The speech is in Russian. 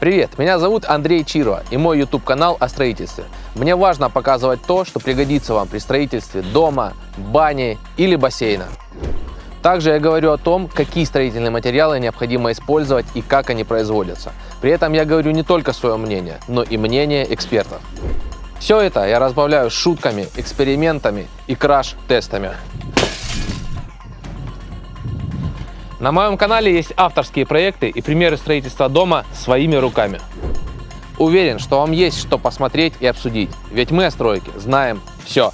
Привет, меня зовут Андрей Чирова и мой YouTube канал о строительстве. Мне важно показывать то, что пригодится вам при строительстве дома, бани или бассейна. Также я говорю о том, какие строительные материалы необходимо использовать и как они производятся. При этом я говорю не только свое мнение, но и мнение экспертов. Все это я разбавляю шутками, экспериментами и краш-тестами. На моем канале есть авторские проекты и примеры строительства дома своими руками. Уверен, что вам есть что посмотреть и обсудить, ведь мы о стройке знаем все.